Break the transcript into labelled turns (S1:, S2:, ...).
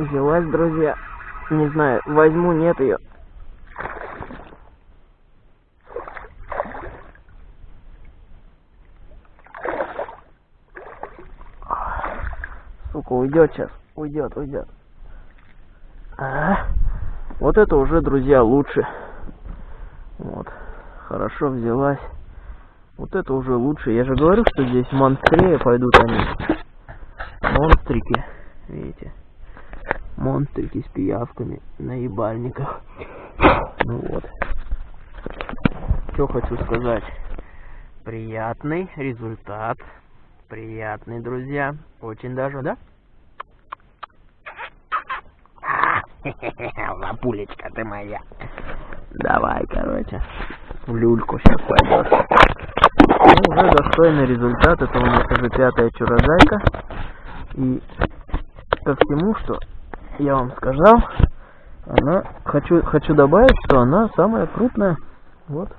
S1: Взялась, друзья. Не знаю, возьму, нет ее. Сука, уйдет сейчас. Уйдет, уйдет. А, вот это уже, друзья, лучше. Вот. Хорошо взялась. Вот это уже лучше. Я же говорю, что здесь монстрее пойдут они. Монстрики. Видите? Монстрики с пиявками на ебальниках. Ну вот. Что хочу сказать. Приятный результат. Приятный, друзья. Очень даже, да? Лапулечка ты моя. Давай, короче. В люльку сейчас пойдешь. Ну, уже достойный результат. Это у нас уже пятая чурозайка. И ко всему, что я вам сказал, она хочу хочу добавить, что она самая крупная. Вот.